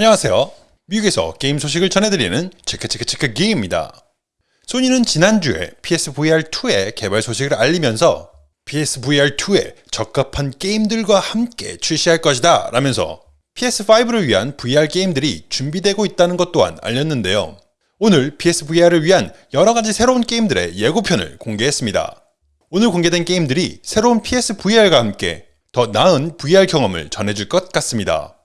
안녕하세요. 미국에서 게임 소식을 전해드리는 체크체크체크 게임입니다. 소니는 지난주에 PSVR2의 개발 소식을 알리면서 PSVR2에 적합한 게임들과 함께 출시할 것이다 라면서 PS5를 위한 VR 게임들이 준비되고 있다는 것 또한 알렸는데요. 오늘 PSVR을 위한 여러가지 새로운 게임들의 예고편을 공개했습니다. 오늘 공개된 게임들이 새로운 PSVR과 함께 더 나은 VR 경험을 전해줄 것 같습니다.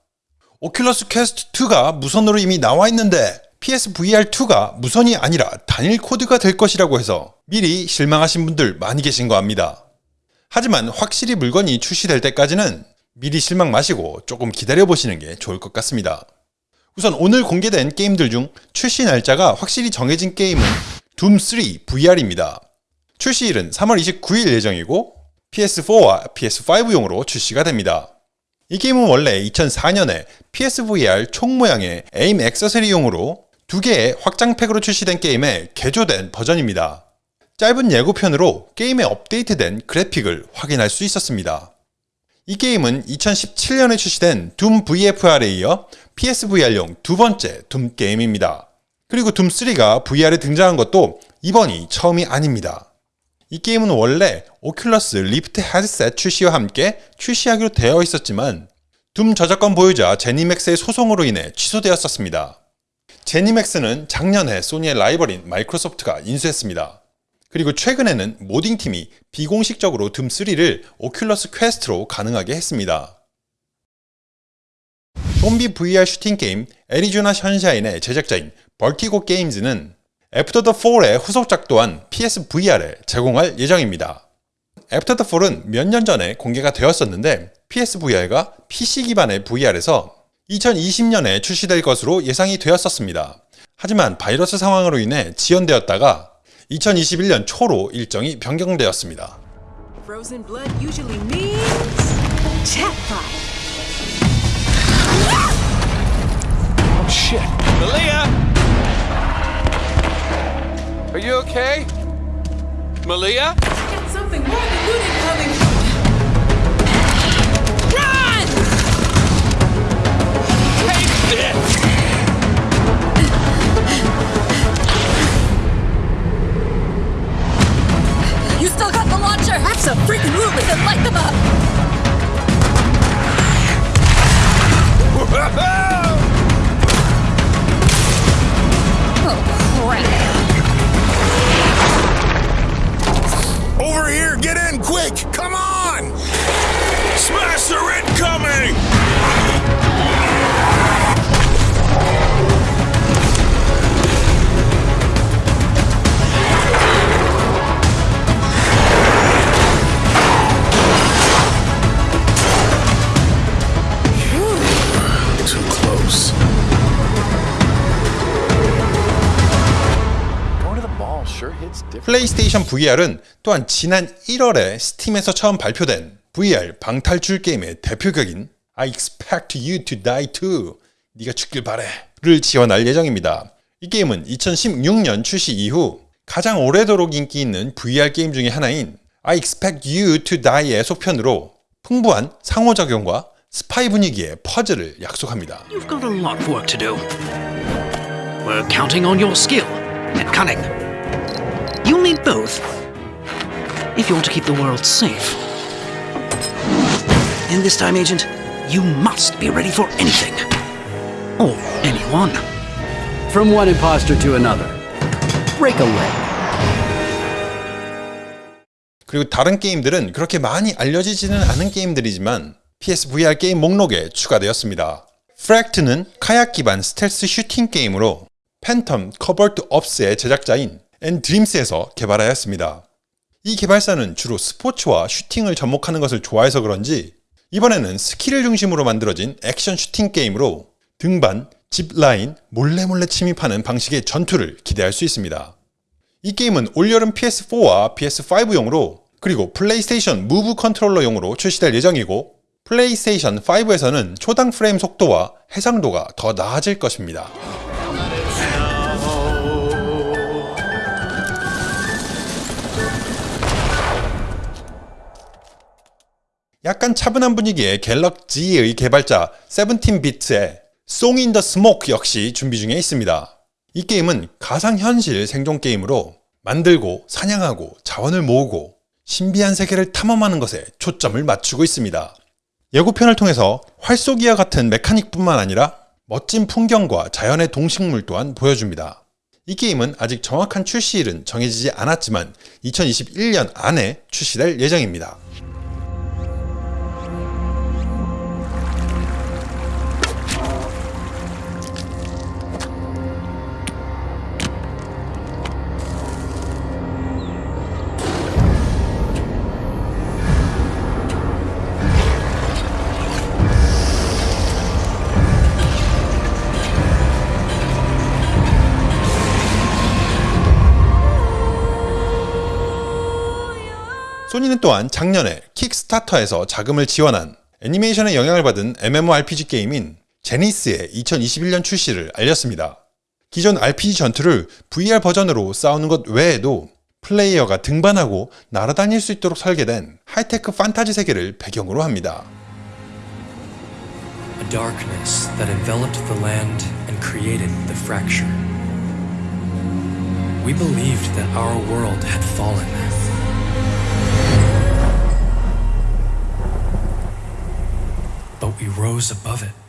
오큘러스 퀘스트 2가 무선으로 이미 나와 있는데 PSVR2가 무선이 아니라 단일 코드가 될 것이라고 해서 미리 실망하신 분들 많이 계신 거 압니다. 하지만 확실히 물건이 출시될 때까지는 미리 실망 마시고 조금 기다려보시는 게 좋을 것 같습니다. 우선 오늘 공개된 게임들 중 출시 날짜가 확실히 정해진 게임은 둠3 VR입니다. 출시일은 3월 29일 예정이고 PS4와 PS5용으로 출시가 됩니다. 이 게임은 원래 2004년에 PSVR 총 모양의 에임 액세서리용으로 두 개의 확장팩으로 출시된 게임의 개조된 버전입니다. 짧은 예고편으로 게임의 업데이트된 그래픽을 확인할 수 있었습니다. 이 게임은 2017년에 출시된 둠 VFR에 이어 PSVR용 두 번째 둠 게임입니다. 그리고 둠3가 VR에 등장한 것도 이번이 처음이 아닙니다. 이 게임은 원래 오큘러스 리프트 헤드셋 출시와 함께 출시하기로 되어 있었지만 둠 저작권 보유자 제니맥스의 소송으로 인해 취소되었었습니다. 제니맥스는 작년에 소니의 라이벌인 마이크로소프트가 인수했습니다. 그리고 최근에는 modding팀이 비공식적으로 둠3를 오큘러스 퀘스트로 가능하게 했습니다. 좀비 VR 슈팅 게임 애리조나 션샤인의 제작자인 벌티고 게임즈는 애프터 더 4의 후속작 또한 PSVR에 제공할 예정입니다. 애프터 더 4는 몇 년 전에 공개가 되었었는데 PSVR가 PC 기반의 VR에서 2020년에 출시될 것으로 예상이 되었었습니다. 하지만 바이러스 상황으로 인해 지연되었다가 2021년 초로 일정이 변경되었습니다. Frozen blood usually means chat fight. Oh shit. Malia! Are you okay? Malia? Got something 플레이스테이션 VR은 또한 지난 1월에 스팀에서 처음 발표된 VR 방탈출 게임의 대표격인 I expect you to die 2. 네가 죽길 바래 를 지원할 예정입니다. 이 게임은 2016년 출시 이후 가장 오래도록 인기 있는 VR 게임 중의 하나인 I expect you to die의 속편으로 풍부한 상호작용과 스파이 분위기의 퍼즐을 약속합니다. You've got a lot of work to do. We're counting on your skill and cunning. Need both if you want to keep the world safe. And this time, Agent, you must be ready for anything. Or anyone. From one imposter to another. Break a leg. 그리고 다른 게임들은 그렇게 많이 알려지지는 않은 게임들이지만 PSVR 게임 목록에 추가되었습니다. Fracked는 카약 기반 스텔스 슈팅 게임으로 Phantom Covert Ops의 제작자인 nDreams에서 개발하였습니다. 이 개발사는 주로 스포츠와 슈팅을 접목하는 것을 좋아해서 그런지 이번에는 스킬을 중심으로 만들어진 액션 슈팅 게임으로 등반, 짚라인, 몰래 몰래 침입하는 방식의 전투를 기대할 수 있습니다. 이 게임은 올여름 PS4와 PS5용으로 그리고 플레이스테이션 무브 컨트롤러용으로 출시될 예정이고 플레이스테이션 5에서는 초당 프레임 속도와 해상도가 더 나아질 것입니다. 약간 차분한 분위기의 갤럭지의 개발자 세븐틴비트의 in the Smoke 역시 준비 중에 있습니다. 이 게임은 가상현실 생존 게임으로 만들고 사냥하고 자원을 모으고 신비한 세계를 탐험하는 것에 초점을 맞추고 있습니다. 예고편을 통해서 활쏘기와 같은 메카닉뿐만 아니라 멋진 풍경과 자연의 동식물 또한 보여줍니다. 이 게임은 아직 정확한 출시일은 정해지지 않았지만 2021년 안에 출시될 예정입니다. 소니는 또한 작년에 킥스타터에서 자금을 지원한 애니메이션의 영향을 받은 MMORPG 게임인 Zenith의 2021년 출시를 알렸습니다. 기존 RPG 전투를 VR 버전으로 싸우는 것 외에도 플레이어가 등반하고 날아다닐 수 있도록 설계된 하이테크 판타지 세계를 배경으로 합니다. A darkness that enveloped the land and created the fracture. We believed that our world had fallen. But we rose above it.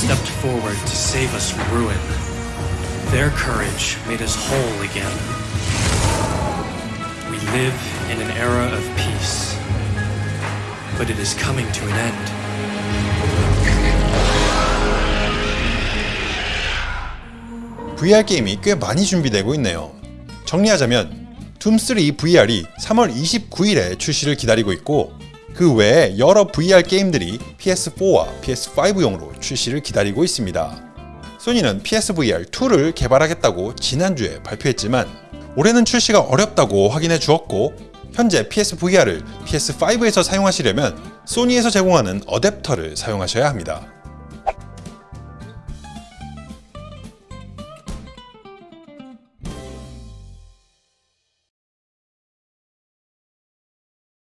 Stepped forward to save us from ruin. Their courage made us whole again. We live in an era of peace, but it is coming to an end. VR 게임이 꽤 많이 준비되고 있네요. 정리하자면 둠3 VR이 3월 29일에 출시를 기다리고 있고 그 외에 여러 VR 게임들이 PS4와 PS5용으로 출시를 기다리고 있습니다. 소니는 PSVR2를 개발하겠다고 지난주에 발표했지만 올해는 출시가 어렵다고 확인해 주었고 현재 PSVR을 PS5에서 사용하시려면 소니에서 제공하는 어댑터를 사용하셔야 합니다.